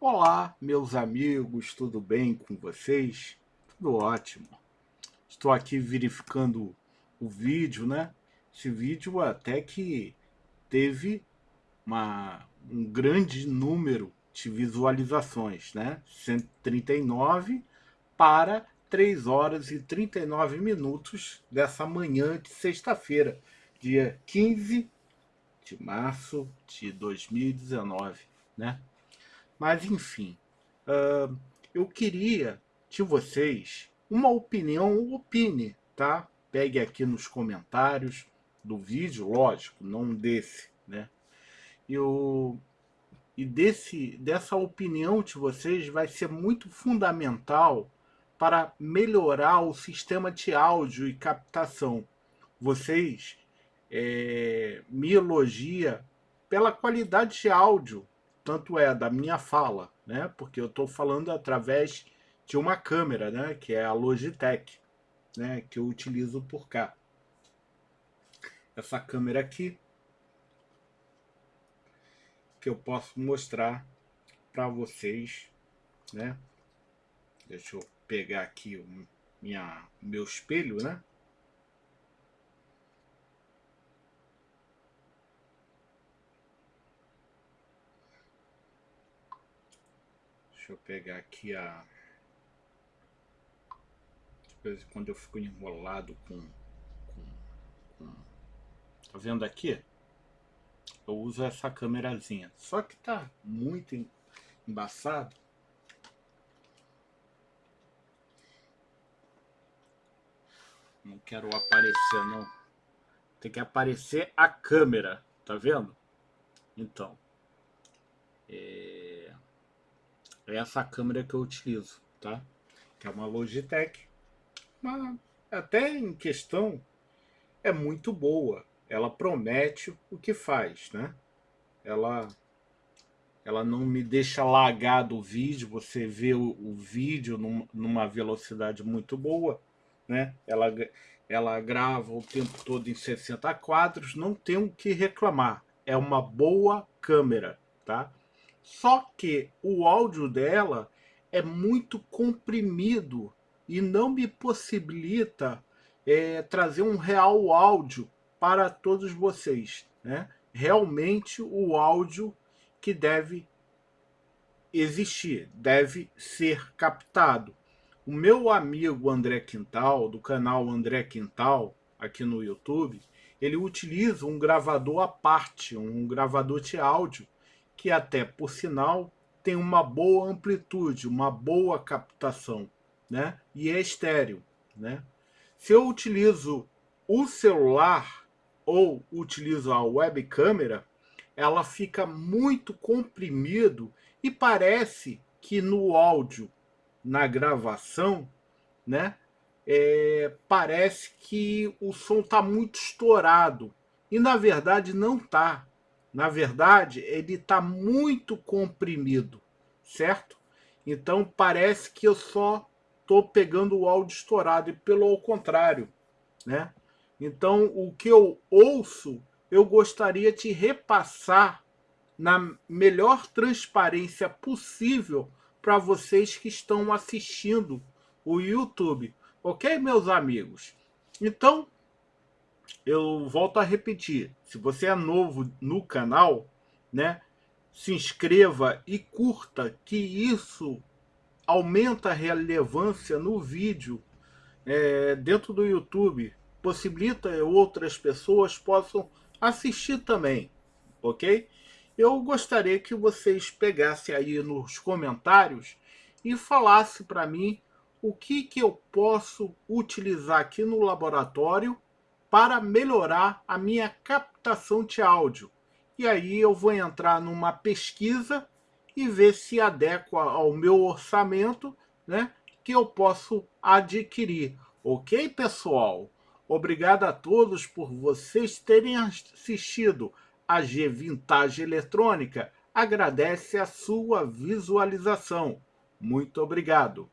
Olá, meus amigos, tudo bem com vocês? Tudo ótimo. Estou aqui verificando o vídeo, né? Esse vídeo até que teve uma, um grande número de visualizações, né? 139 para 3 horas e 39 minutos dessa manhã de sexta-feira, dia 15 de março de 2019, né? Mas, enfim, uh, eu queria de vocês uma opinião, opine, tá? Pegue aqui nos comentários do vídeo, lógico, não desse, né? Eu, e desse, dessa opinião de vocês vai ser muito fundamental para melhorar o sistema de áudio e captação. Vocês é, me elogia pela qualidade de áudio, tanto é da minha fala, né? Porque eu estou falando através de uma câmera, né? Que é a Logitech, né? Que eu utilizo por cá. Essa câmera aqui que eu posso mostrar para vocês, né? Deixa eu pegar aqui o minha, meu espelho, né? Deixa eu pegar aqui a... Quando eu fico enrolado com, com, com... Tá vendo aqui? Eu uso essa câmerazinha. Só que tá muito embaçado. Não quero aparecer, não. Tem que aparecer a câmera, tá vendo? Então. É... É essa câmera que eu utilizo, tá? Que é uma Logitech. Mas até em questão é muito boa. Ela promete o que faz, né? Ela ela não me deixa lagado o vídeo, você vê o, o vídeo num, numa velocidade muito boa, né? Ela, ela grava o tempo todo em 60 quadros, não tem o que reclamar. É uma boa câmera, tá? Só que o áudio dela é muito comprimido e não me possibilita é, trazer um real áudio para todos vocês. Né? Realmente o áudio que deve existir, deve ser captado. O meu amigo André Quintal, do canal André Quintal, aqui no YouTube, ele utiliza um gravador à parte, um gravador de áudio, que até, por sinal, tem uma boa amplitude, uma boa captação, né? E é estéreo, né? Se eu utilizo o celular ou utilizo a web câmera, ela fica muito comprimido e parece que no áudio, na gravação, né? É, parece que o som está muito estourado. E na verdade não está. Na verdade, ele está muito comprimido, certo? Então parece que eu só estou pegando o áudio estourado, e pelo contrário, né? Então o que eu ouço, eu gostaria de repassar na melhor transparência possível para vocês que estão assistindo o YouTube. Ok, meus amigos? Então, eu volto a repetir, se você é novo no canal, né, se inscreva e curta, que isso aumenta a relevância no vídeo é, dentro do YouTube, possibilita outras pessoas possam assistir também, ok? Eu gostaria que vocês pegassem aí nos comentários e falasse para mim o que, que eu posso utilizar aqui no laboratório para melhorar a minha captação de áudio. E aí eu vou entrar numa pesquisa e ver se adequa ao meu orçamento, né, que eu posso adquirir. Ok, pessoal? Obrigado a todos por vocês terem assistido a G Vintage Eletrônica. Agradece a sua visualização. Muito obrigado.